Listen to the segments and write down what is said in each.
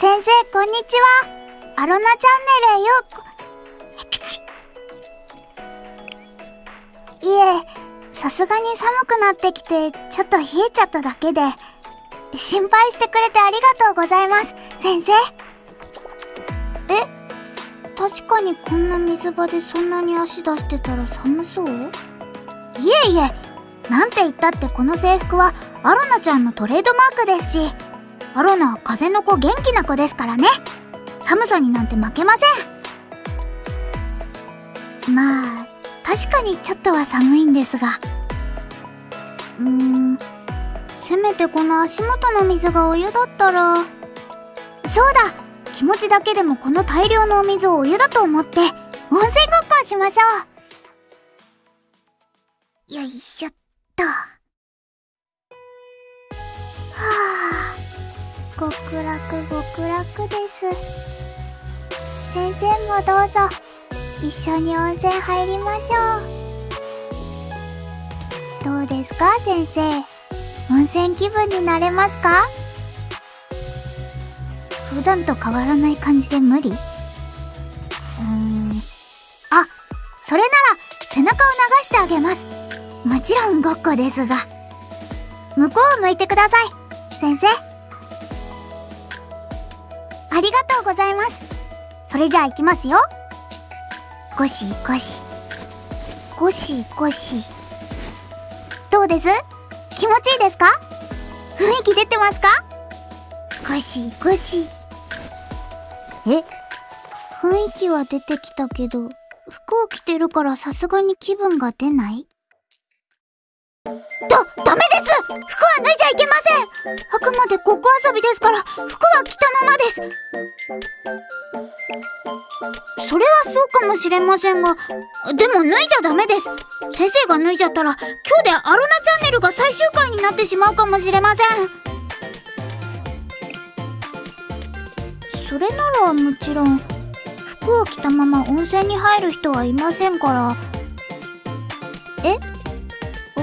先生こんにちは。アロナチャンネルへよう。こいえさすがに寒くなってきてちょっと冷えちゃっただけで心配してくれてありがとうございます。先生。え確かにこんな水場でそんなに足出してたら寒そう？いえいえ。なんて言ったってこの制服はアロナちゃんのトレードマークですし。アロナは風の子元気な子ですからね。寒さになんて負けません。まあ確かにちょっとは寒いんですが。うーん。せめてこの足元の水がお湯だったら。そうだ。気持ちだけでもこの大量のお水をお湯だと思って。温泉ごっこをしましょう。よいしょっと。極楽極楽です。先生もどうぞ。一緒に温泉入りましょう。どうですか先生？温泉気分になれますか？普段と変わらない感じで無理？うーん。あそれなら背中を流してあげます。もちろんごっこですが。向こうを向いてください。先生。ありがとうございます。それじゃあ行きますよ。ゴシゴシ。ゴシゴシ。どうです？気持ちいいですか？雰囲気出てますか？ゴシゴシ。え？雰囲気は出てきたけど服を着てるからさすがに気分が出ない？だ、ダメです。服は脱いじゃいけません。あくまでごっこ遊びですから服は着たままです。それはそうかもしれませんがでも脱いじゃダメです。先生が脱いじゃったら今日でアロナチャンネルが最終回になってしまうかもしれません。それならもちろん服を着たまま温泉に入る人はいませんから。え？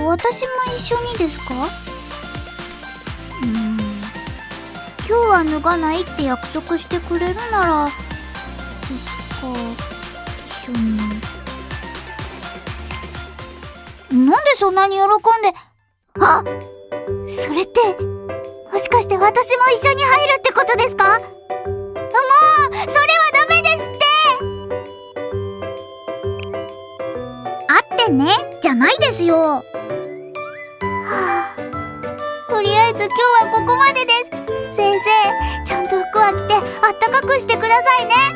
私も一緒にですか？うん。今日は脱がないって約束してくれるならいつか一緒に。なんでそんなに喜んであそれってもしかして私も一緒に入るってことですか？もうそれはダメですって。あってね。じゃないですよ。はあ。とりあえず今日はここまでです。先生ちゃんと服は着てあったかくしてくださいね。